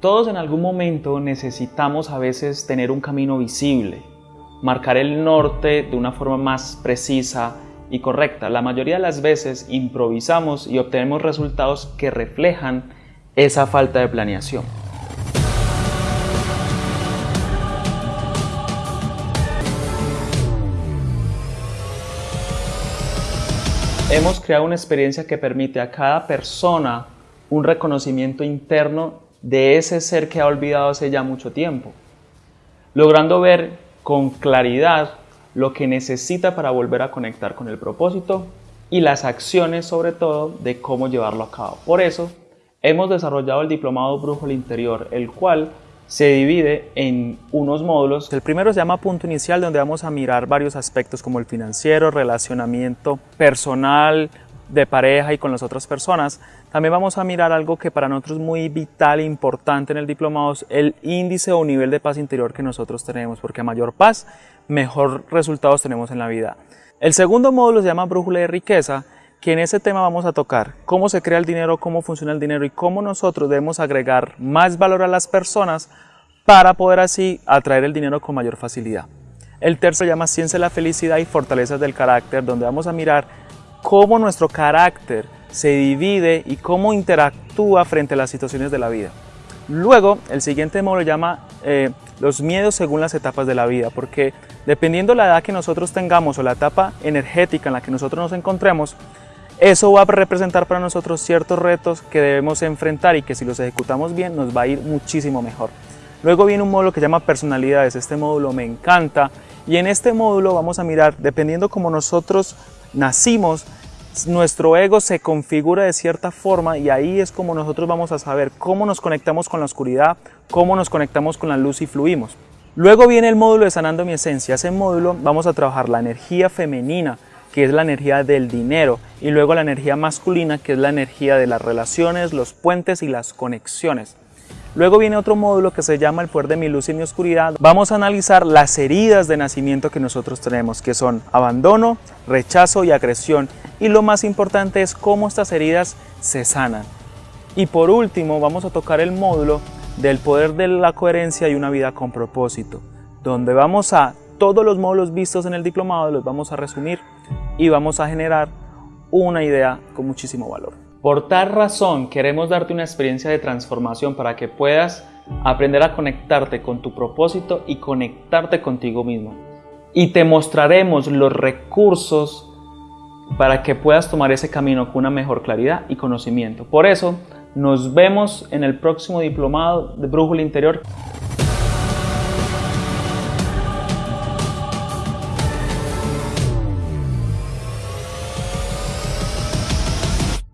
Todos en algún momento necesitamos a veces tener un camino visible, marcar el norte de una forma más precisa y correcta. La mayoría de las veces improvisamos y obtenemos resultados que reflejan esa falta de planeación. Hemos creado una experiencia que permite a cada persona un reconocimiento interno de ese ser que ha olvidado hace ya mucho tiempo, logrando ver con claridad lo que necesita para volver a conectar con el propósito y las acciones sobre todo de cómo llevarlo a cabo. Por eso hemos desarrollado el diplomado Brújula Interior, el cual se divide en unos módulos. El primero se llama punto inicial, donde vamos a mirar varios aspectos como el financiero, relacionamiento personal, de pareja y con las otras personas. También vamos a mirar algo que para nosotros es muy vital e importante en el diplomado, el índice o nivel de paz interior que nosotros tenemos, porque a mayor paz, mejor resultados tenemos en la vida. El segundo módulo se llama brújula de riqueza, que en ese tema vamos a tocar cómo se crea el dinero, cómo funciona el dinero y cómo nosotros debemos agregar más valor a las personas para poder así atraer el dinero con mayor facilidad. El tercero se llama ciencia de la felicidad y fortalezas del carácter, donde vamos a mirar cómo nuestro carácter se divide y cómo interactúa frente a las situaciones de la vida. Luego, el siguiente módulo llama eh, los miedos según las etapas de la vida, porque dependiendo la edad que nosotros tengamos o la etapa energética en la que nosotros nos encontremos, eso va a representar para nosotros ciertos retos que debemos enfrentar y que si los ejecutamos bien nos va a ir muchísimo mejor. Luego viene un módulo que llama personalidades, este módulo me encanta y en este módulo vamos a mirar, dependiendo como nosotros nacimos, nuestro ego se configura de cierta forma y ahí es como nosotros vamos a saber cómo nos conectamos con la oscuridad, cómo nos conectamos con la luz y fluimos. Luego viene el módulo de Sanando mi Esencia. Ese módulo vamos a trabajar la energía femenina, que es la energía del dinero, y luego la energía masculina, que es la energía de las relaciones, los puentes y las conexiones. Luego viene otro módulo que se llama el poder de mi luz y mi oscuridad. Vamos a analizar las heridas de nacimiento que nosotros tenemos, que son abandono, rechazo y agresión. Y lo más importante es cómo estas heridas se sanan. Y por último vamos a tocar el módulo del poder de la coherencia y una vida con propósito, donde vamos a todos los módulos vistos en el diplomado los vamos a resumir y vamos a generar una idea con muchísimo valor. Por tal razón queremos darte una experiencia de transformación para que puedas aprender a conectarte con tu propósito y conectarte contigo mismo. Y te mostraremos los recursos para que puedas tomar ese camino con una mejor claridad y conocimiento. Por eso, nos vemos en el próximo diplomado de Brújula Interior.